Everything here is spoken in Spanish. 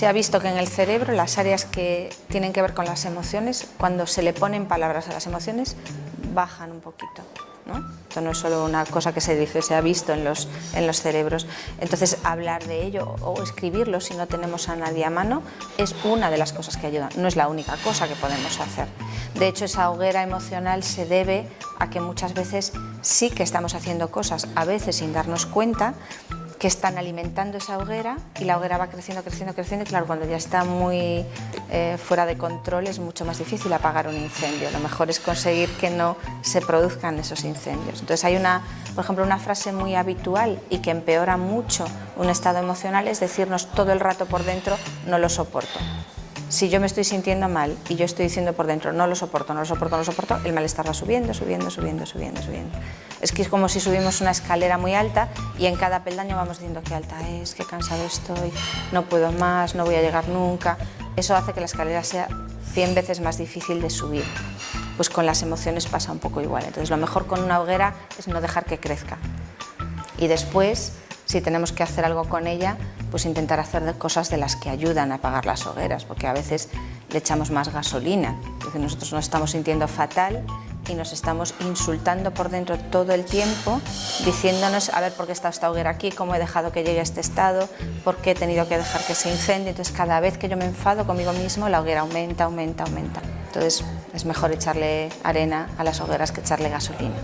Se ha visto que en el cerebro las áreas que tienen que ver con las emociones, cuando se le ponen palabras a las emociones, bajan un poquito. ¿no? Esto no es solo una cosa que se dice, se ha visto en los, en los cerebros. Entonces, hablar de ello o escribirlo si no tenemos a nadie a mano es una de las cosas que ayudan, no es la única cosa que podemos hacer. De hecho, esa hoguera emocional se debe a que muchas veces sí que estamos haciendo cosas, a veces sin darnos cuenta, que están alimentando esa hoguera y la hoguera va creciendo, creciendo, creciendo y claro, cuando ya está muy eh, fuera de control es mucho más difícil apagar un incendio. Lo mejor es conseguir que no se produzcan esos incendios. Entonces hay una, por ejemplo, una frase muy habitual y que empeora mucho un estado emocional es decirnos todo el rato por dentro no lo soporto. Si yo me estoy sintiendo mal y yo estoy diciendo por dentro no lo soporto, no lo soporto, no lo soporto, el malestar va subiendo, subiendo, subiendo, subiendo, subiendo. Es que es como si subimos una escalera muy alta y en cada peldaño vamos diciendo qué alta es, qué cansado estoy, no puedo más, no voy a llegar nunca. Eso hace que la escalera sea 100 veces más difícil de subir. Pues con las emociones pasa un poco igual. Entonces lo mejor con una hoguera es no dejar que crezca. Y después, si tenemos que hacer algo con ella, pues intentar hacer cosas de las que ayudan a apagar las hogueras, porque a veces le echamos más gasolina. nosotros nos estamos sintiendo fatal y nos estamos insultando por dentro todo el tiempo, diciéndonos, a ver, ¿por qué está esta hoguera aquí? ¿Cómo he dejado que llegue a este estado? ¿Por qué he tenido que dejar que se incendie? Entonces, cada vez que yo me enfado conmigo mismo, la hoguera aumenta, aumenta, aumenta. Entonces, es mejor echarle arena a las hogueras que echarle gasolina.